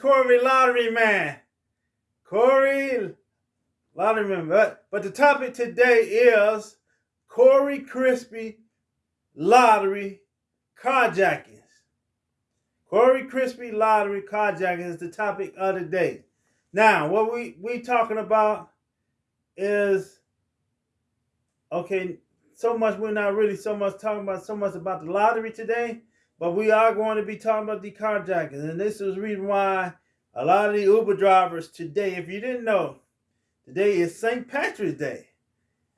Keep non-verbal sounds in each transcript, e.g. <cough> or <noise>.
Corey Lottery Man. Corey Lottery Man. But, but the topic today is Corey Crispy Lottery carjackings. Corey Crispy Lottery carjacking is the topic of the day. Now, what we we talking about is okay. So much we're not really so much talking about so much about the lottery today, but we are going to be talking about the carjacking, and this is the reason why a lot of the Uber drivers today, if you didn't know, today is St. Patrick's Day,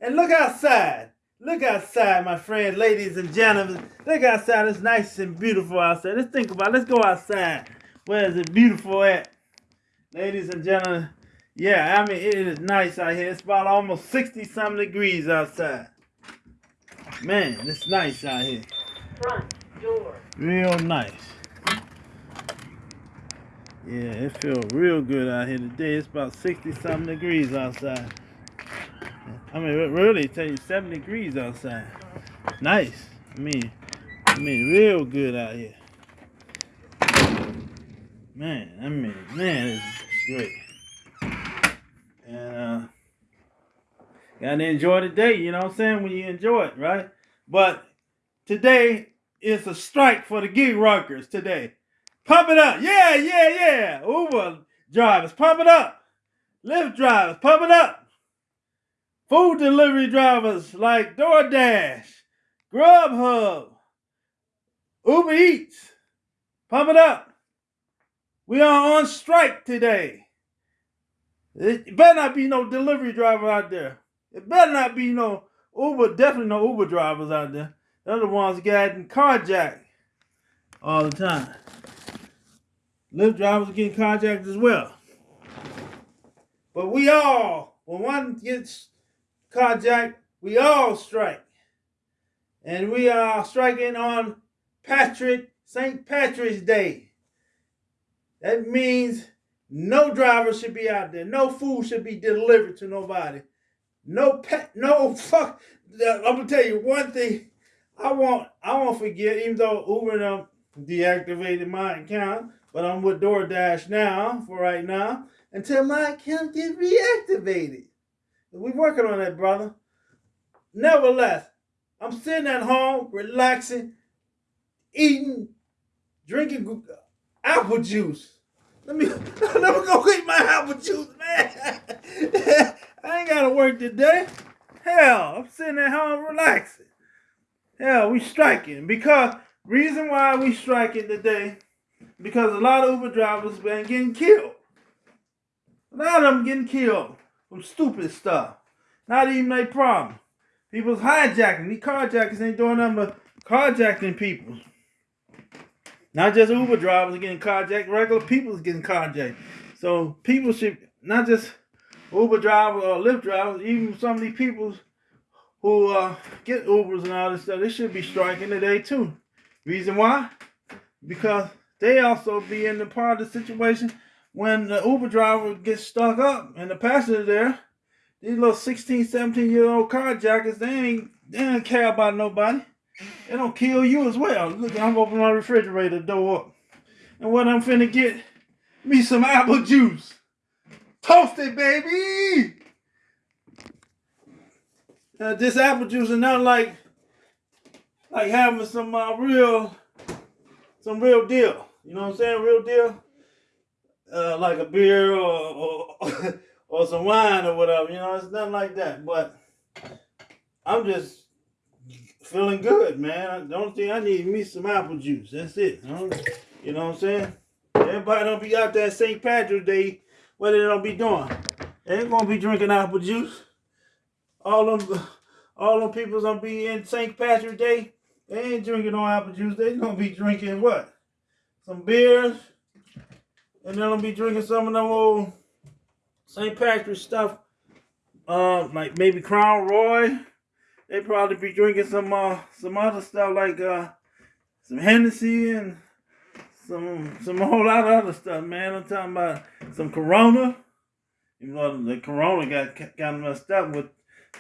and look outside. Look outside, my friends, ladies and gentlemen. Look outside. It's nice and beautiful outside. Let's think about it. Let's go outside. Where is it beautiful at? ladies and gentlemen, yeah, I mean, it is nice out here. It's about almost 60 some degrees outside. Man, it's nice out here. Front door. Real nice. Yeah, it feels real good out here today. It's about 60 something degrees outside. I mean, really, tell you 70 degrees outside. Nice. I mean, I mean, real good out here. Man, I mean, man, it's great. And uh gotta enjoy the day, you know what I'm saying? When you enjoy it, right? But today is a strike for the gig workers today. Pump it up. Yeah, yeah, yeah. Uber drivers, pump it up. Lyft drivers, pump it up. Food delivery drivers like DoorDash, Grubhub, Uber Eats, pump it up. We are on strike today. It better not be no delivery driver out there. It better not be no Uber, definitely no Uber drivers out there. The ones getting carjacked all the time. Lyft drivers are getting carjacked as well. But we all, when one gets carjacked, we all strike. And we are striking on Patrick, St. Patrick's Day. That means no driver should be out there. No food should be delivered to nobody. No pet, no fuck. I'm gonna tell you one thing. I won't, I won't forget. Even though Uber them deactivated my account, but I'm with DoorDash now for right now until my account gets reactivated. We're working on that, brother. Nevertheless, I'm sitting at home, relaxing, eating, drinking apple juice. Let me <laughs> let me go eat my apple juice, man. <laughs> I ain't gotta work today. Hell, I'm sitting at home relaxing. Hell, we striking because reason why we striking today because a lot of Uber drivers been getting killed. A lot of them getting killed from stupid stuff. Not even a problem. People's hijacking. These carjackers ain't doing nothing but carjacking people. Not just Uber drivers getting carjacked, regular people getting carjacked. So people should not just Uber drivers or Lyft drivers, even some of these people who uh, get Ubers and all this stuff, they should be striking today too. Reason why? Because they also be in the part of the situation when the Uber driver gets stuck up and the passenger there, these little 16, 17 year old carjackers, they ain't they don't care about nobody. It'll kill you as well. Look, I'm opening my refrigerator door up. And what I'm finna get, me some apple juice. Toasted, baby! Uh, this apple juice is not like like having some uh, real some real deal. You know what I'm saying? Real deal. Uh, like a beer or, or <laughs> or some wine or whatever. You know, it's nothing like that. But I'm just feeling good, man. The only thing I need me some apple juice. That's it. You know what I'm saying? Everybody don't be out there St. Patrick's Day. What they don't be doing? They ain't gonna be drinking apple juice. All them, all them people's gonna be in St. Patrick's Day. They ain't drinking no apple juice. They gonna be drinking what? Some beers, and then gonna be drinking some of them old St. Patrick's stuff. Uh, like maybe Crown Royal they probably be drinking some uh some other stuff like uh some Hennessy and some some whole lot of other stuff, man. I'm talking about some Corona. You know the Corona got of messed up with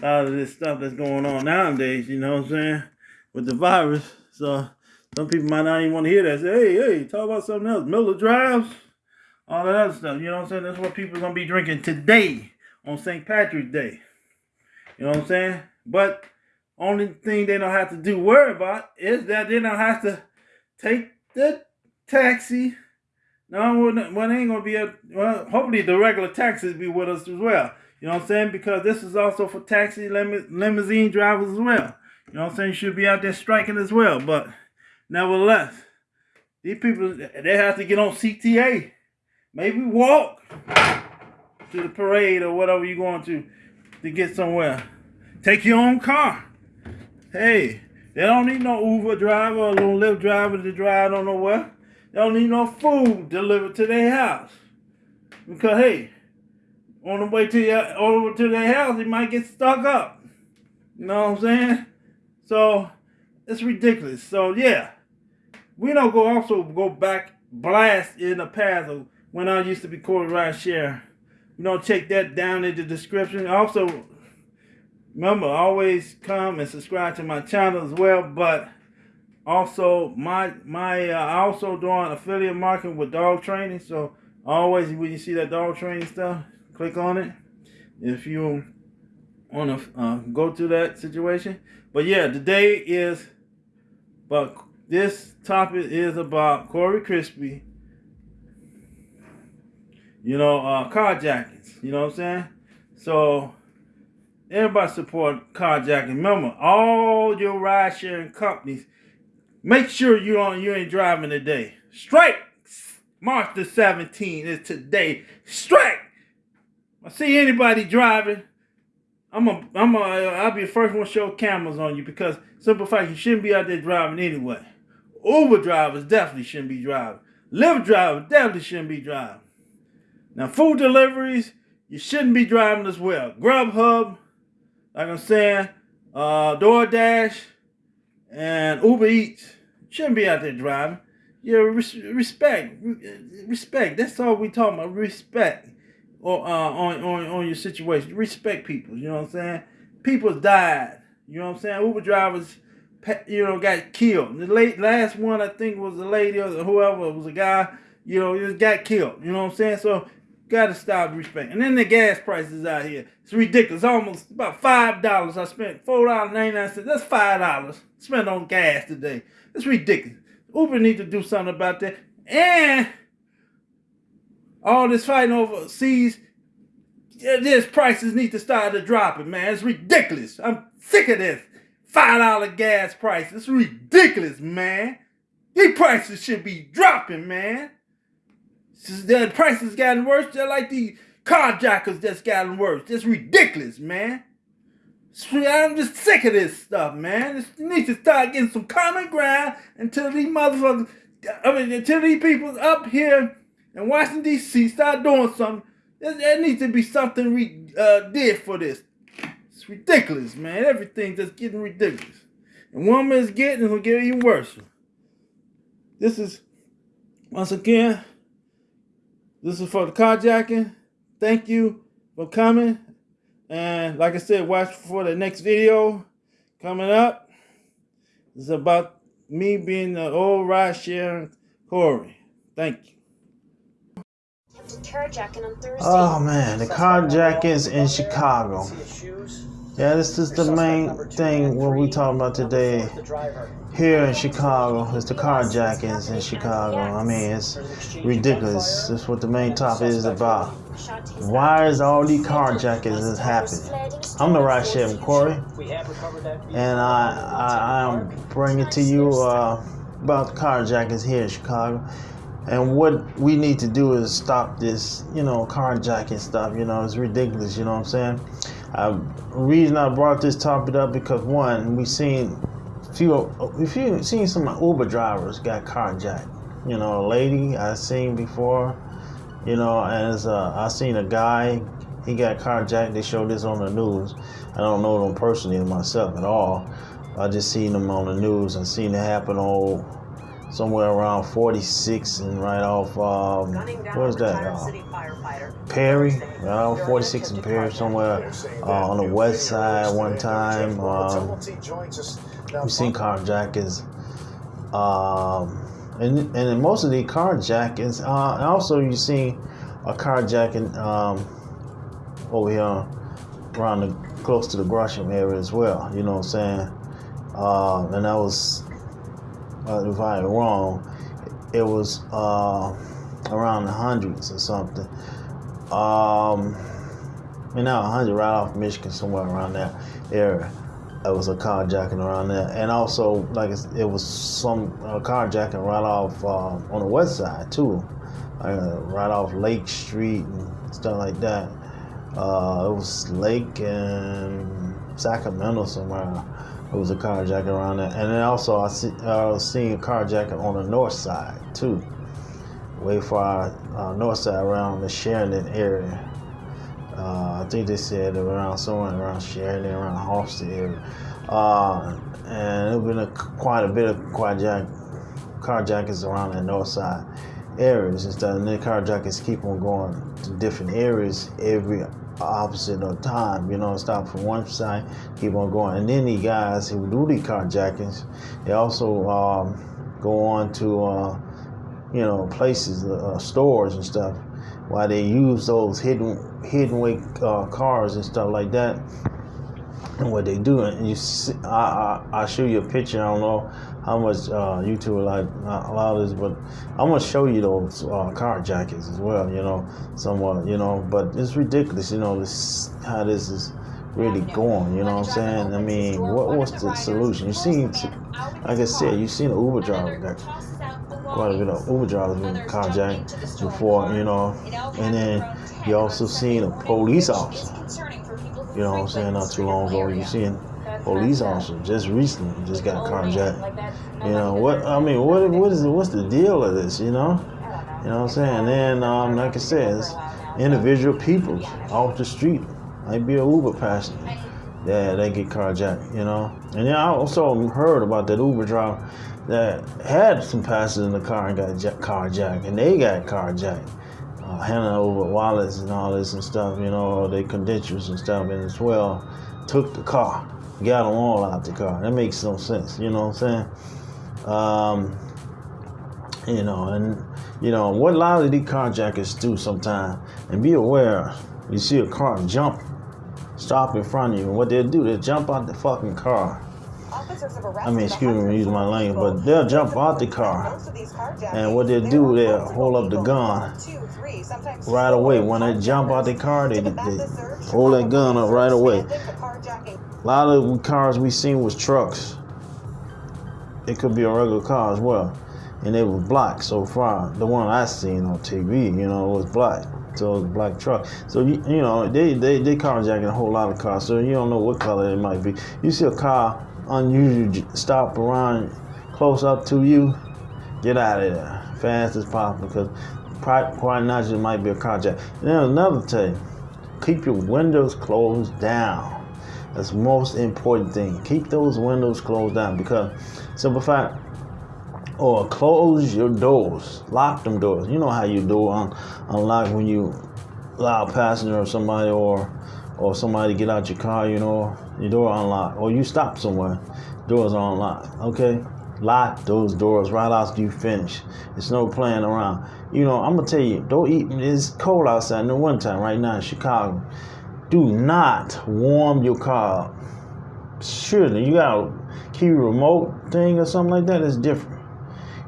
lot of this stuff that's going on nowadays. You know what I'm saying with the virus. So some people might not even want to hear that. Say, hey, hey, talk about something else. Miller drives. all that other stuff. You know what I'm saying? That's what people are gonna be drinking today on St. Patrick's Day. You know what I'm saying? But only thing they don't have to do worry about is that they don't have to take the taxi. No, well, they ain't gonna be a well. Hopefully, the regular taxis be with us as well. You know what I'm saying? Because this is also for taxi lim- limousine drivers as well. You know what I'm saying? You should be out there striking as well. But nevertheless, these people they have to get on CTA. Maybe walk to the parade or whatever you're going to to get somewhere. Take your own car. Hey, they don't need no Uber driver or no Lyft driver to drive on nowhere. They don't need no food delivered to their house. Because hey, on the way to your over to their house, he might get stuck up. You know what I'm saying? So it's ridiculous. So yeah, we don't go also go back blast in the past of when I used to be Corey Ride Share. You know, check that down in the description. Also, remember, always come and subscribe to my channel as well. But also, my my uh, also doing affiliate marketing with dog training. So always when you see that dog training stuff, click on it. If you want to uh, go to that situation. But yeah, today is, but this topic is about Corey Crispy you know, uh, carjackings. You know what I'm saying? So everybody support carjacking. Remember, all your ride sharing companies, make sure you on you ain't driving today. Strike March the 17th is today. Strike. I see anybody driving. I'm a, I'm a, I'll be the first one to show cameras on you because simple fact, you shouldn't be out there driving anyway. Uber drivers definitely shouldn't be driving. Lyft drivers definitely shouldn't be driving. Now, food deliveries, you shouldn't be driving as well. Grubhub, like I'm saying, uh, DoorDash, and Uber Eats shouldn't be out there driving. Yeah, res- respect, respect. That's all we talking about. Respect, or uh, on on on your situation. Respect people. You know what I'm saying? People died. You know what I'm saying? Uber drivers, you know, got killed. The late last one I think was a lady or whoever was a guy. You know, just got killed. You know what I'm saying? So Gotta stop respect. And then the gas prices out here. It's ridiculous. Almost about five dollars. I spent four dollars ninety nine cents. That's five dollars spent on gas today. It's ridiculous. Uber need to do something about that. And all this fighting overseas, this prices need to start to dropping, man. It's ridiculous. I'm sick of this. Five dollar gas price. It's ridiculous, man. These prices should be dropping, man. The prices gotten worse. They're like the carjackers that's gotten worse. It's ridiculous, man. I'm just sick of this stuff, man. It needs to start getting some common ground until these motherfuckers, I mean, until these people up here in Washington, D.C. start doing something. There, there needs to be something we uh, did for this. It's ridiculous, man. Everything's just getting ridiculous. And one man's getting, it'll get even worse. This is, once again, this is for the carjacking. Thank you for coming. And like I said, watch for the next video coming up. It's about me being the old ride sharing Corey. Thank you. Oh man, the carjackings in Chicago. Yeah, this is the main thing what we talking about today here in Chicago. It's the carjackings in Chicago. I mean, it's ridiculous. That's what the main topic is about. Why is all these carjackings happening? I'm the right chef, Corey, and I, I I'm bringing to you uh, about the carjackings here in Chicago. And what we need to do is stop this, you know, carjacking stuff. You know, it's ridiculous. You know what I'm saying? Uh, reason I brought this topic up because one, we seen few, if you seen some Uber drivers got carjacked. You know, a lady I seen before. You know, as uh, I seen a guy, he got carjacked. They showed this on the news. I don't know them personally myself at all. I just seen them on the news and seen it happen on somewhere around 46 and right off um, where's that uh, Perry around 46 and Perry somewhere uh, on the west side one time um, we've seen carjackers um, and and most of the carjackings, uh, also you see a carjacking um, over here around the close to the Gresham area as well. You know what I'm saying? Uh, and that was, uh, if I'm wrong, it was uh, around the hundreds or something. Um, and now 100 right off Michigan, somewhere around that area. It was a carjacking around there, and also like it was some uh, carjacking right off uh, on the west side too, uh, right off Lake Street and stuff like that. Uh, it was Lake and Sacramento somewhere. It was a carjacking around there, and then also I see I was seeing a carjacking on the north side too, way far uh, north side around the Sheridan area. Uh, I think they said around somewhere around Sheridan, around Halsted area. Uh, and there's been a, quite a bit of carjack, carjackings around the north side areas and stuff. And then carjackers keep on going to different areas every opposite of time. You know, stop from one side, keep on going. And then the guys who do the carjackings, they also um, go on to, uh, you know, places, uh, stores and stuff why they use those hidden hidden way uh, cars and stuff like that. And what they do, and you, see, I, I I show you a picture. I don't know how much uh, YouTube like allow this, but I'm gonna show you those uh, car jackets as well. You know, somewhat. You know, but it's ridiculous. You know, this how this is really going. You know what I'm saying? I mean, what what's the solution? You see, like I said, you seen an Uber driver got quite a bit of Uber drivers been carjacked before, you know, and then you also seen a police officer. You know what I'm saying? Not too long ago, you seen police officer just recently just got carjacked. You know what? I mean, what what is what's the deal of this? You know, you know what I'm saying? And um, like I said, individual people off the street might be a Uber passenger. Yeah, they get carjacked, you know. And then I also heard about that Uber driver that had some passengers in the car and got carjacked, and they got carjacked, handing over wallets and all this and stuff, you know, their credentials and stuff, and as well took the car, got them all out the car. That makes no sense, you know what I'm saying? Um, you know, and you know what a lot of these carjackers do sometimes, and be aware. You see a car jump, stop in front of you, and what they'll do, they'll jump out the fucking car I mean, excuse me use my language, but they'll jump out the car. And what they'll do, they'll hold up the gun right away. When they jump out the car, they, they hold that gun up right away. A lot of the cars we seen was trucks. It could be a regular car as well. And they was black so far. The one I seen on TV, you know, was black. So it was a black truck. So you, you know, they they they carjacking a whole lot of cars. So you don't know what color it might be. You see a car unusual stop around close up to you, get out of there fast as possible because quite not just might be a. And then another thing, keep your windows closed down. That's most important thing. Keep those windows closed down because simple fact, or close your doors, lock them doors. You know how you do on unlock when you allow a passenger or somebody or or somebody get out your car, you know, your door unlocked, or you stop somewhere, doors are unlocked. Okay, lock those doors right after you finish. It's no playing around. You know, I'm gonna tell you, don't eat. It's cold outside in the wintertime right now in Chicago. Do not warm your car up. Surely you got a key remote thing or something like that. It's different.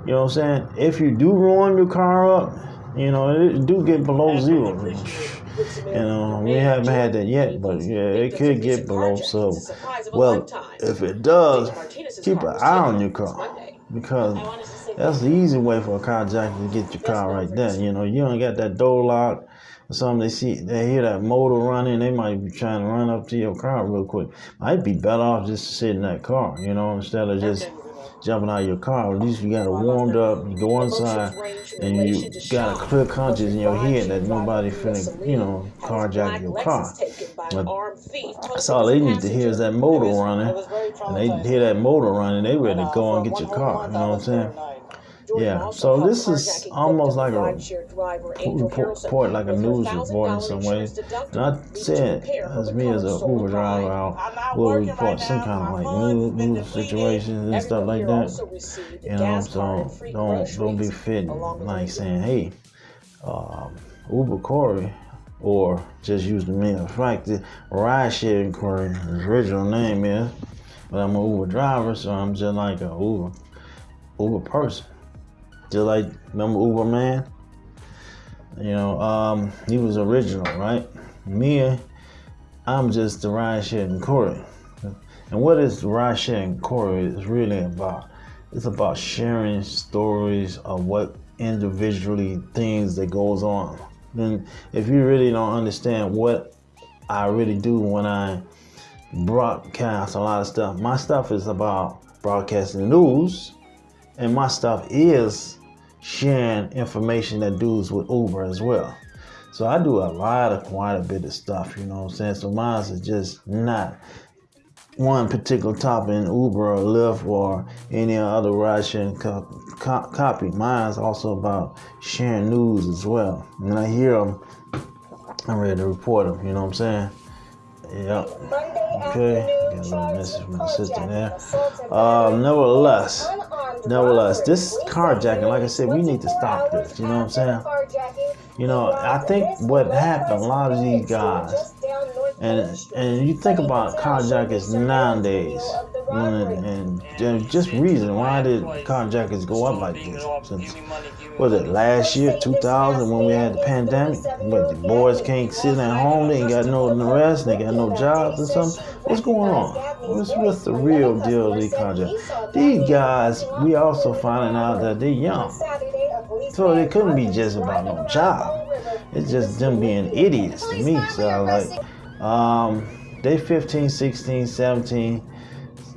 You know what I'm saying? If you do warm your car up, you know it do get below zero. You know, we haven't had that yet, but yeah, it could get below. So, well, if it does, keep an eye on your car because that's the easy way for a carjacker to get your car right there. You know, you don't got that door locked or something. They see, they hear that motor running, they might be trying to run up to your car real quick. I'd be better off just to sit in that car, you know, instead of just jumping out of your car. At least you got it warmed up. You go inside and you got a clear conscience in your head that nobody finna, you know, carjack your car. But that's all they need to hear is that motor running. And they hear that motor running, they ready to go and get your car. You know what I'm saying? Yeah, so this is almost like a report, like a news report in some ways. And I said, as me as a Uber driver, I will report some kind of like news, news situations and stuff like that. You know, so don't don't be fitting like saying, hey, um, Uber Corey, or just use the. In fact, the ride sharing Corey, his original name is, but I'm an Uber driver, so I'm just like a Uber Uber person. Just like remember Uber man? You know, um, he was original, right? Me, I'm just the ride sharing Corey. And what is ride sharing Corey is really about? It's about sharing stories of what individually things that goes on. Then if you really don't understand what I really do when I broadcast a lot of stuff, my stuff is about broadcasting news and my stuff is sharing information that deals with Uber as well. So I do a lot of quite a bit of stuff, you know what I'm saying? So mine is just not one particular topic in Uber or Lyft or any other ride sharing co- co- copy. Mine's also about sharing news as well. When I hear them, I'm ready to report them, you know what I'm saying? Yep. Okay. Got a little message from my sister there. Um, nevertheless, nevertheless, this carjacking, like I said, we need to stop this. You know what I'm saying? You know, I think what happened, a lot of these guys, and and you think about carjackers nowadays, and, and just reason why did carjackers go up like this? Since was it last year, 2000, when we had the pandemic? But the boys can't sit at home, they ain't got no rest, they got no jobs or something. What's going on? What's, what's the real deal of these carjackers? These guys, we also finding out that they're young. So it couldn't be just about no job. It's just them being idiots to me. So like, um, they 15, 16, 17.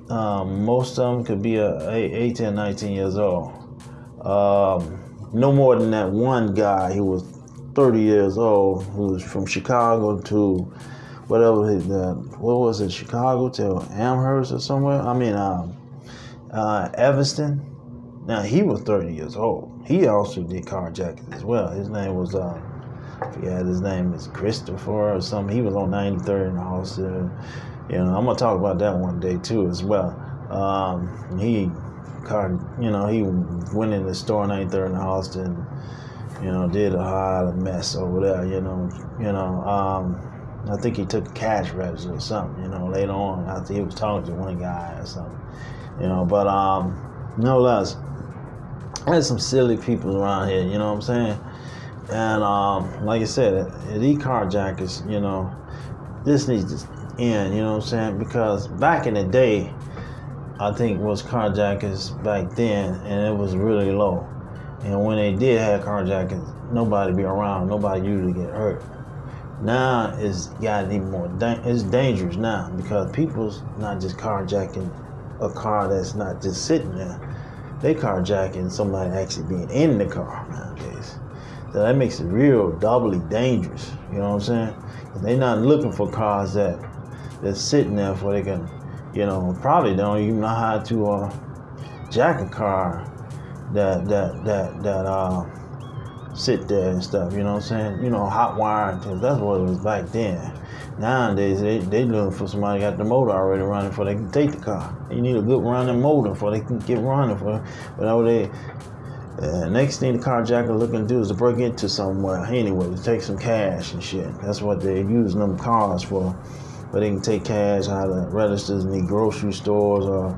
Um, most of them could be a, 18, 19 years old. Um, no more than that one guy who was 30 years old, who was from Chicago to whatever, uh, what was it, Chicago to Amherst or somewhere? I mean, um, uh, Evanston. Now, he was 30 years old. He also did carjacking as well. His name was, uh, forget his name is Christopher or something. He was on 93rd in Austin. You know, I'm gonna talk about that one day too as well. Um, he you know, he went in the store 93rd in Austin. You know, did a hot mess over there. You know, you know. Um, I think he took cash register or something. You know, later on after he was talking to one guy or something. You know, but um, no less. There's some silly people around here. You know what I'm saying? And um, like I said, these carjackers, you know, this needs to end, you know what I'm saying? Because back in the day, I think was carjackers back then, and it was really low. And when they did have carjackers, nobody be around, nobody usually get hurt. Now it's gotten even more, da- it's dangerous now because people's not just carjacking a car that's not just sitting there. They carjacking somebody actually being in the car nowadays. So that makes it real doubly dangerous. You know what I'm saying? They're not looking for cars that that's sitting there for they can, you know, probably don't even know how to uh, jack a car that that that that uh, sit there and stuff. You know what I'm saying? You know, hot wire that's what it was back then. Nowadays they they looking for somebody got the motor already running before they can take the car. You need a good running motor before they can get running for whatever they. Uh, next thing the carjacker looking to do is to break into somewhere anyway to take some cash and shit. That's what they're using them cars for. But they can take cash out of registers in the grocery stores or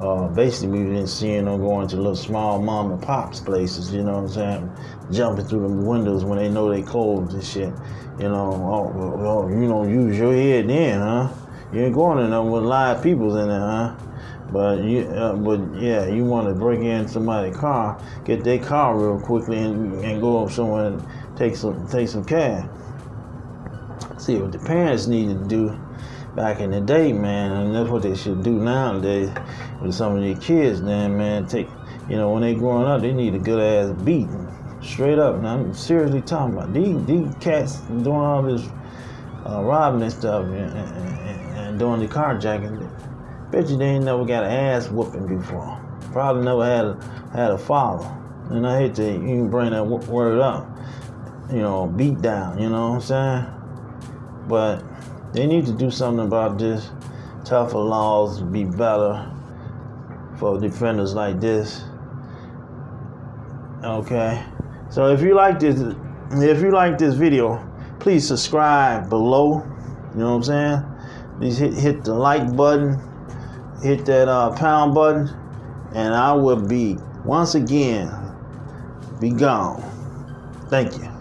uh, basically we've been seeing them going to little small mom and pops places, you know what I'm saying? Jumping through the windows when they know they closed and shit. You know, oh, oh, you know, use your head then, huh? You ain't going in there with live peoples in there, huh? But you, uh, but yeah, you want to break in somebody's car, get their car real quickly, and, and go up somewhere and take some take some cash. See what the parents needed to do back in the day, man, and that's what they should do nowadays with some of these kids. Then, man, take you know when they growing up, they need a good ass beating, straight up. And I'm seriously talking about these these cats doing all this uh, robbing and stuff and, and, and doing the carjacking. Bet you they ain't never got an ass whooping before. Probably never had a, had a father. And I hate to even bring that word up. You know, beat down. You know what I'm saying? But they need to do something about this. Tougher laws be better for defenders like this. Okay. So if you like this, if you like this video, please subscribe below. You know what I'm saying? Please hit hit the like button, hit that uh, pound button, and I will be once again be gone. Thank you.